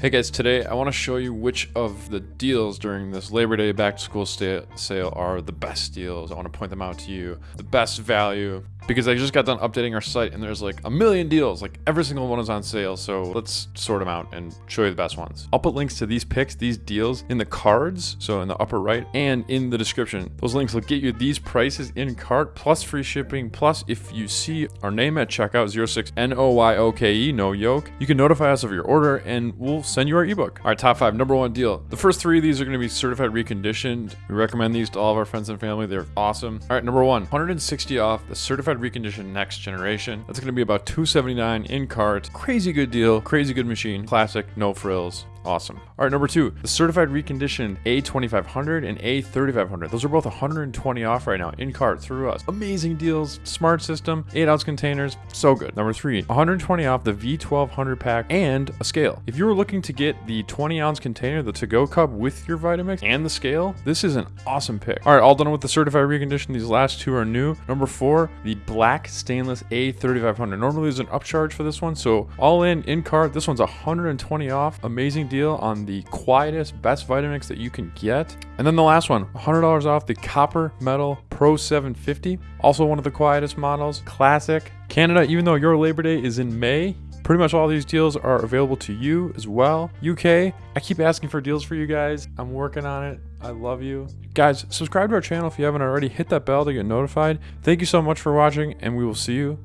Hey guys, today I want to show you which of the deals during this Labor Day back to school sale are the best deals. I want to point them out to you. The best value because I just got done updating our site and there's like a million deals. Like every single one is on sale. So let's sort them out and show you the best ones. I'll put links to these picks, these deals in the cards, so in the upper right and in the description. Those links will get you these prices in cart plus free shipping. Plus, if you see our name at checkout 06 N O Y O K E, no yoke, you can notify us of your order and we'll send you our ebook. All right, top five, number one deal. The first three of these are going to be certified reconditioned. We recommend these to all of our friends and family. They're awesome. All right, number one, 160 off the certified reconditioned next generation. That's going to be about 279 in cart. Crazy good deal. Crazy good machine. Classic, no frills. Awesome. All right, number two, the certified reconditioned A2500 and A3500. Those are both 120 off right now in cart through us. Amazing deals, smart system, 8 ounce containers, so good. Number three, 120 off the V1200 pack and a scale. If you were looking to get the 20 ounce container, the to go cup with your Vitamix and the scale, this is an awesome pick. All right, all done with the certified reconditioned. These last two are new. Number four, the black stainless A3500. Normally there's an upcharge for this one, so all in, in cart, this one's 120 off. Amazing deal on the quietest, best Vitamix that you can get. And then the last one, $100 off the Copper Metal Pro 750. Also one of the quietest models, classic. Canada, even though your Labor Day is in May, Pretty much all these deals are available to you as well. UK, I keep asking for deals for you guys. I'm working on it. I love you. Guys, subscribe to our channel if you haven't already. Hit that bell to get notified. Thank you so much for watching, and we will see you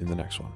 in the next one.